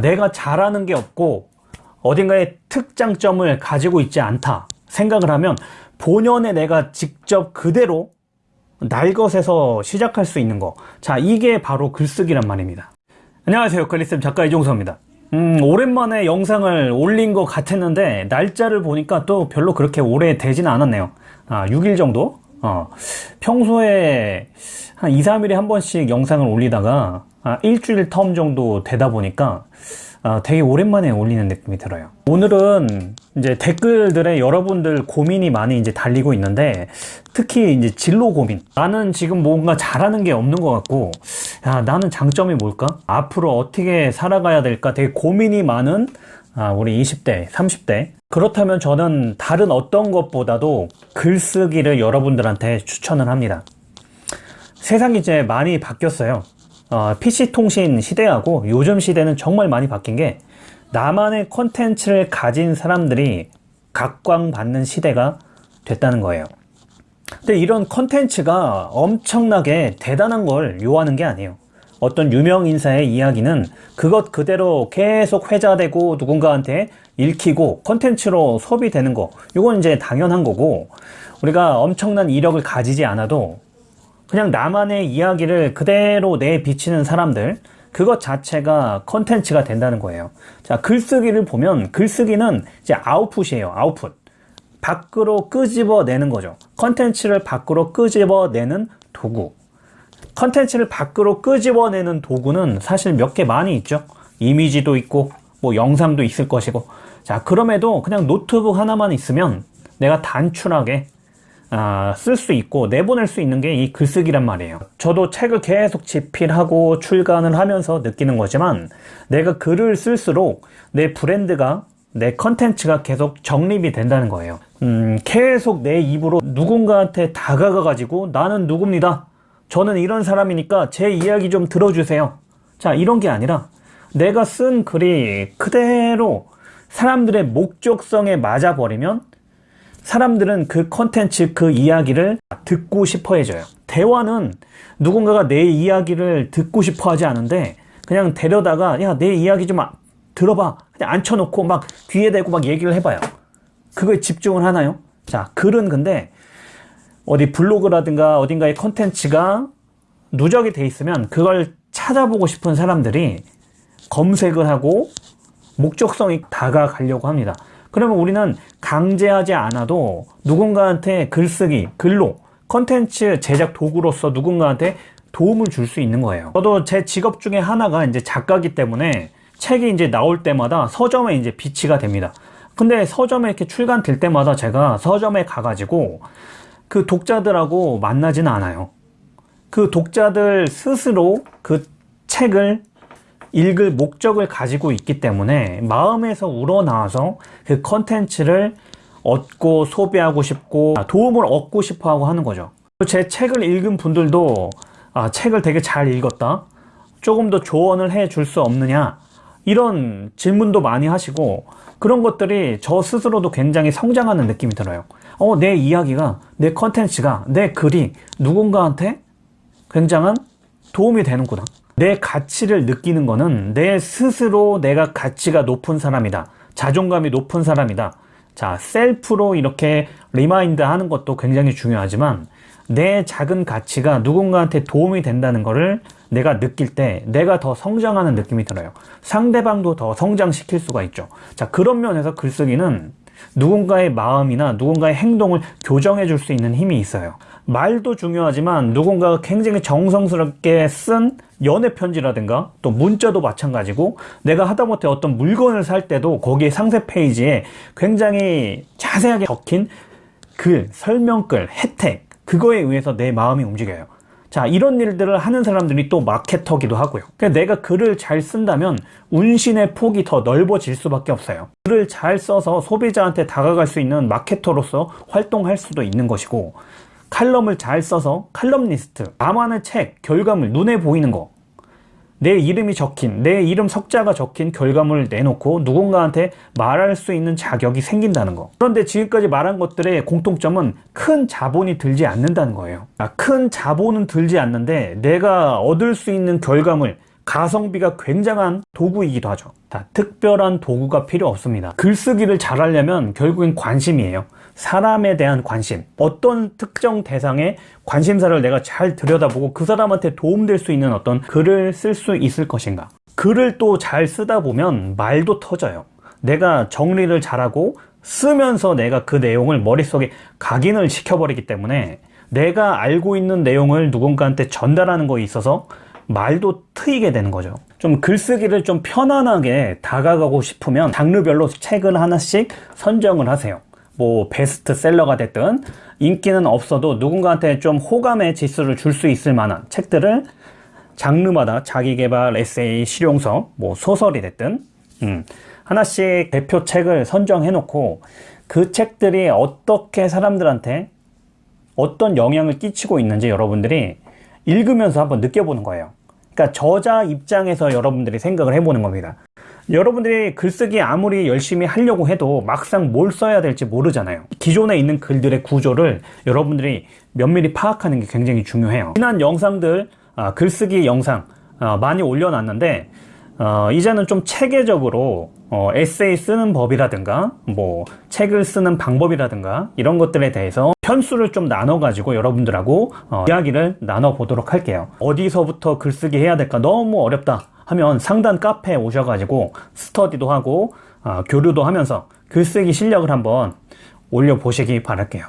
내가 잘하는 게 없고 어딘가에 특장점을 가지고 있지 않다 생각을 하면 본연의 내가 직접 그대로 날 것에서 시작할 수 있는 거. 자, 이게 바로 글쓰기란 말입니다. 안녕하세요. 글리쌤 작가 이종서입니다. 음, 오랜만에 영상을 올린 것 같았는데, 날짜를 보니까 또 별로 그렇게 오래 되지는 않았네요. 아, 6일 정도? 어, 평소에 한 2, 3일에 한 번씩 영상을 올리다가, 아, 일주일 텀 정도 되다 보니까, 아, 되게 오랜만에 올리는 느낌이 들어요. 오늘은 이제 댓글들에 여러분들 고민이 많이 이제 달리고 있는데 특히 이제 진로 고민. 나는 지금 뭔가 잘하는 게 없는 것 같고, 야, 나는 장점이 뭘까? 앞으로 어떻게 살아가야 될까? 되게 고민이 많은 아, 우리 20대, 30대. 그렇다면 저는 다른 어떤 것보다도 글쓰기를 여러분들한테 추천을 합니다. 세상이 이제 많이 바뀌었어요. 어, PC통신 시대하고 요즘 시대는 정말 많이 바뀐 게 나만의 콘텐츠를 가진 사람들이 각광받는 시대가 됐다는 거예요. 근데 이런 콘텐츠가 엄청나게 대단한 걸 요하는 게 아니에요. 어떤 유명 인사의 이야기는 그것 그대로 계속 회자되고 누군가한테 읽히고 콘텐츠로 소비되는 거 이건 이제 당연한 거고 우리가 엄청난 이력을 가지지 않아도 그냥 나만의 이야기를 그대로 내비치는 사람들 그것 자체가 컨텐츠가 된다는 거예요. 자 글쓰기를 보면 글쓰기는 이제 아웃풋이에요 아웃풋. 밖으로 끄집어내는 거죠. 컨텐츠를 밖으로 끄집어내는 도구. 컨텐츠를 밖으로 끄집어내는 도구는 사실 몇 개 많이 있죠. 이미지도 있고 뭐 영상도 있을 것이고. 자 그럼에도 그냥 노트북 하나만 있으면 내가 단출하게 아, 쓸 수 있고 내보낼 수 있는 게 이 글쓰기란 말이에요. 저도 책을 계속 집필하고 출간을 하면서 느끼는 거지만 내가 글을 쓸수록 내 브랜드가 내 컨텐츠가 계속 정립이 된다는 거예요. 음, 계속 내 입으로 누군가한테 다가가 가지고 나는 누굽니다. 저는 이런 사람이니까 제 이야기 좀 들어주세요. 자 이런 게 아니라 내가 쓴 글이 그대로 사람들의 목적성에 맞아버리면 사람들은 그 컨텐츠 그 이야기를 듣고 싶어 해줘요. 대화는 누군가가 내 이야기를 듣고 싶어 하지 않은데 그냥 데려다가 야 내 이야기 좀 들어봐. 그냥 앉혀놓고 막 귀에 대고 막 얘기를 해봐요. 그거에 집중을 하나요? 자 글은 근데 어디 블로그라든가 어딘가의 컨텐츠가 누적이 돼 있으면 그걸 찾아보고 싶은 사람들이 검색을 하고 목적성이 다가가려고 합니다 그러면 우리는 강제하지 않아도 누군가한테 글쓰기, 글로 컨텐츠 제작 도구로서 누군가한테 도움을 줄 수 있는 거예요. 저도 제 직업 중에 하나가 이제 작가기 때문에 책이 이제 나올 때마다 서점에 이제 비치가 됩니다. 근데 서점에 이렇게 출간될 때마다 제가 서점에 가가지고 그 독자들하고 만나지는 않아요. 그 독자들 스스로 그 책을 읽을 목적을 가지고 있기 때문에 마음에서 우러나와서 그 컨텐츠를 얻고 소비하고 싶고 도움을 얻고 싶어 하고 하는 거죠. 제 책을 읽은 분들도 아, 책을 되게 잘 읽었다? 조금 더 조언을 해 줄 수 없느냐? 이런 질문도 많이 하시고 그런 것들이 저 스스로도 굉장히 성장하는 느낌이 들어요. 어, 내 이야기가 내 컨텐츠가 내 글이 누군가한테 굉장한 도움이 되는구나 내 가치를 느끼는 거는 내 스스로 내가 가치가 높은 사람이다. 자존감이 높은 사람이다. 자, 셀프로 이렇게 remind 하는 것도 굉장히 중요하지만 내 작은 가치가 누군가한테 도움이 된다는 것을 내가 느낄 때 내가 더 성장하는 느낌이 들어요. 상대방도 더 성장시킬 수가 있죠. 자, 그런 면에서 글쓰기는 누군가의 마음이나 누군가의 행동을 교정해 줄 수 있는 힘이 있어요. 말도 중요하지만 누군가가 굉장히 정성스럽게 쓴 연애 편지라든가 또 문자도 마찬가지고 내가 하다못해 어떤 물건을 살 때도 거기에 상세 페이지에 굉장히 자세하게 적힌 글, 설명글, 혜택 그거에 의해서 내 마음이 움직여요 자 이런 일들을 하는 사람들이 또 마케터기도 하고요. 그러니까 내가 글을 잘 쓴다면 운신의 폭이 더 넓어질 수밖에 없어요. 글을 잘 써서 소비자한테 다가갈 수 있는 마케터로서 활동할 수도 있는 것이고 칼럼을 잘 써서 칼럼니스트 나만의 책, 결과물, 눈에 보이는 거 내 이름이 적힌, 내 이름 석자가 적힌 결과물을 내놓고 누군가한테 말할 수 있는 자격이 생긴다는 거 그런데 지금까지 말한 것들의 공통점은 큰 자본이 들지 않는다는 거예요 아, 큰 자본은 들지 않는데 내가 얻을 수 있는 결과물 가성비가 굉장한 도구이기도 하죠. 자, 특별한 도구가 필요 없습니다. 글쓰기를 잘하려면 결국엔 관심이에요. 사람에 대한 관심. 어떤 특정 대상의 관심사를 내가 잘 들여다보고 그 사람한테 도움될 수 있는 어떤 글을 쓸 수 있을 것인가. 글을 또 잘 쓰다 보면 말도 터져요. 내가 정리를 잘하고 쓰면서 내가 그 내용을 머릿속에 각인을 시켜버리기 때문에 내가 알고 있는 내용을 누군가한테 전달하는 거에 있어서 말도 트이게 되는 거죠. 좀 글쓰기를 좀 편안하게 다가가고 싶으면 장르별로 책을 하나씩 선정을 하세요. 뭐 베스트셀러가 됐든 인기는 없어도 누군가한테 좀 호감의 지수를 줄 수 있을 만한 책들을 장르마다 자기개발, 에세이, 실용서, 뭐 소설이 됐든 음, 하나씩 대표 책을 선정해 놓고 그 책들이 어떻게 사람들한테 어떤 영향을 끼치고 있는지 여러분들이 읽으면서 한번 느껴보는 거예요. 그러니까 저자 입장에서 여러분들이 생각을 해보는 겁니다. 여러분들이 글쓰기 아무리 열심히 하려고 해도 막상 뭘 써야 될지 모르잖아요. 기존에 있는 글들의 구조를 여러분들이 면밀히 파악하는 게 굉장히 중요해요. 지난 영상들, 아, 글쓰기 영상 아, 많이 올려놨는데 어, 이제는 좀 체계적으로 어, 에세이 쓰는 법이라든가 뭐 책을 쓰는 방법이라든가 이런 것들에 대해서 편수를 좀 나눠 가지고 여러분들하고 어, 이야기를 나눠 보도록 할게요. 어디서부터 글쓰기 해야 될까 너무 어렵다 하면 상단 카페에 오셔가지고 스터디도 하고 어, 교류도 하면서 글쓰기 실력을 한번 올려보시기 바랄게요